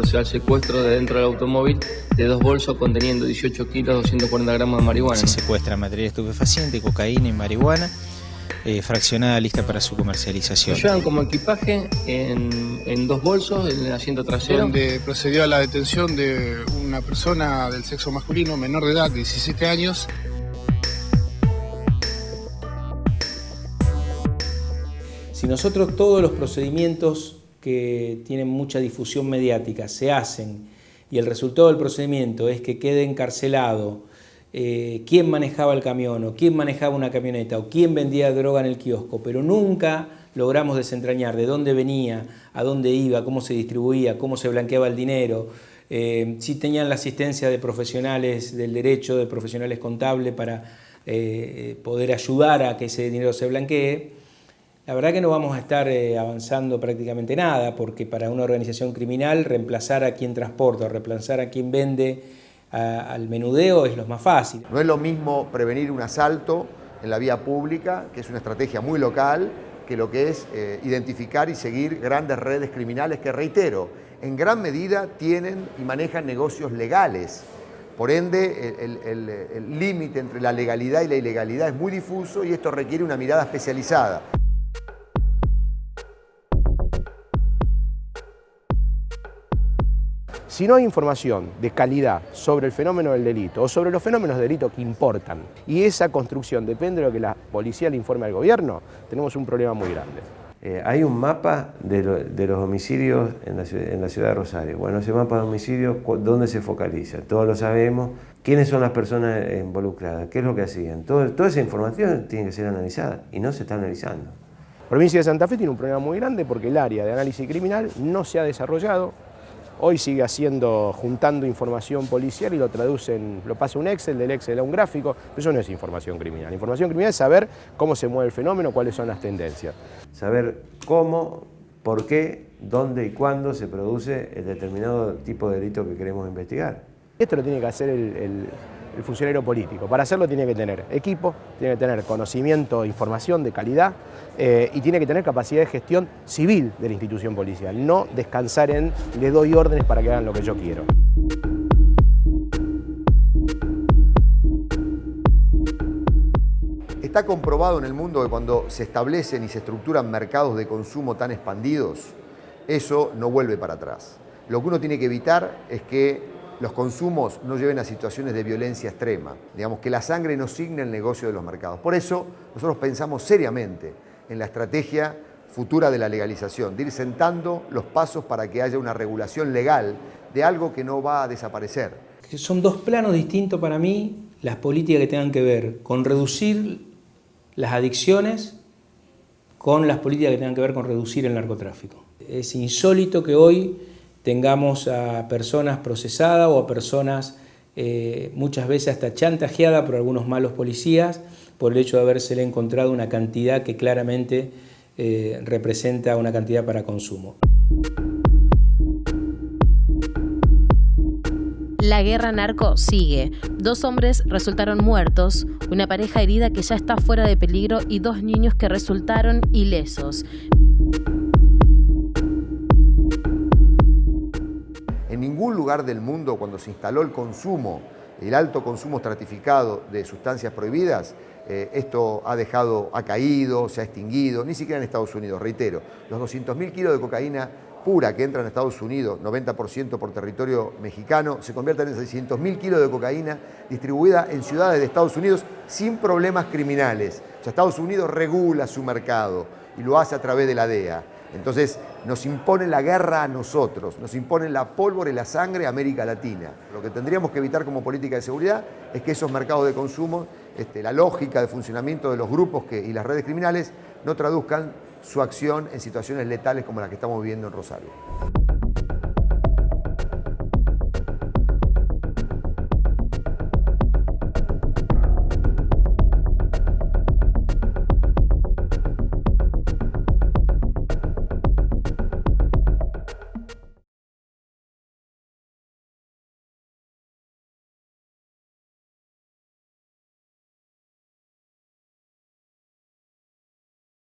procede al secuestro de dentro del automóvil de dos bolsos conteniendo 18 kilos 240 gramos de marihuana. Se secuestra materia estupefaciente, cocaína y marihuana. Eh, fraccionada lista para su comercialización. Lo llevan como equipaje en, en, dos bolsos en el asiento trasero. Donde procedió a la detención de una persona del sexo masculino menor de edad, de 17 años. Si nosotros todos los procedimientos que tienen mucha difusión mediática se hacen y el resultado del procedimiento es que quede encarcelado eh, quién manejaba el camión o quién manejaba una camioneta o quién vendía droga en el kiosco, pero nunca logramos desentrañar de dónde venía, a dónde iba, cómo se distribuía, cómo se blanqueaba el dinero, eh, si tenían la asistencia de profesionales del derecho, de profesionales contables para eh, poder ayudar a que ese dinero se blanquee, la verdad que no vamos a estar eh, avanzando prácticamente nada, porque para una organización criminal reemplazar a quien transporta reemplazar a quien vende al menudeo es lo más fácil. No es lo mismo prevenir un asalto en la vía pública, que es una estrategia muy local, que lo que es eh, identificar y seguir grandes redes criminales que, reitero, en gran medida tienen y manejan negocios legales. Por ende, el límite entre la legalidad y la ilegalidad es muy difuso y esto requiere una mirada especializada. Si no hay información de calidad sobre el fenómeno del delito o sobre los fenómenos de delito que importan y esa construcción depende de lo que la policía le informe al gobierno, tenemos un problema muy grande. Eh, hay un mapa de, los homicidios en la, ciudad, de Rosario. Bueno, ese mapa de homicidios, ¿dónde se focaliza? Todos lo sabemos. ¿Quiénes son las personas involucradas? ¿Qué es lo que hacían? toda esa información tiene que ser analizada y no se está analizando. La provincia de Santa Fe tiene un problema muy grande porque el área de análisis criminal no se ha desarrollado Hoy sigue haciendo, juntando información policial y lo traducen, lo pasa un Excel, del Excel a un gráfico, pero eso no es información criminal. Información criminal es saber cómo se mueve el fenómeno, cuáles son las tendencias. Saber cómo, por qué, dónde y cuándo se produce el determinado tipo de delito que queremos investigar. Esto lo tiene que hacer el el funcionario político. Para hacerlo tiene que tener equipo, tiene que tener conocimiento, información de calidad eh, y tiene que tener capacidad de gestión civil de la institución policial, no descansar en le doy órdenes para que hagan lo que yo quiero. Está comprobado en el mundo que cuando se establecen y se estructuran mercados de consumo tan expandidos, eso no vuelve para atrás. Lo que uno tiene que evitar es que los consumos no lleven a situaciones de violencia extrema, digamos que la sangre no signe el negocio de los mercados. Por eso nosotros pensamos seriamente en la estrategia futura de la legalización, de ir sentando los pasos para que haya una regulación legal de algo que no va a desaparecer. Son dos planos distintos para mí, las políticas que tengan que ver con reducir las adicciones con las políticas que tengan que ver con reducir el narcotráfico. Es insólito que hoy tengamos a personas procesadas o a personas eh, muchas veces hasta chantajeadas por algunos malos policías por el hecho de haberse encontrado una cantidad que claramente eh, representa una cantidad para consumo. La guerra narco sigue. Dos hombres resultaron muertos, una pareja herida que ya está fuera de peligro y dos niños que resultaron ilesos. Ningún lugar del mundo cuando se instaló el consumo, el alto consumo estratificado de sustancias prohibidas, eh, esto ha dejado, ha caído, se ha extinguido, ni siquiera en Estados Unidos, reitero, los 200.000 kilos de cocaína pura que entran a Estados Unidos, 90% por territorio mexicano, se convierten en 600.000 kilos de cocaína distribuida en ciudades de Estados Unidos sin problemas criminales. O sea, Estados Unidos regula su mercado y lo hace a través de la DEA. Entonces nos impone la guerra a nosotros, nos impone la pólvora y la sangre a América Latina. Lo que tendríamos que evitar como política de seguridad es que esos mercados de consumo, este, la lógica de funcionamiento de los grupos y las redes criminales no traduzcan su acción en situaciones letales como la que estamos viviendo en Rosario.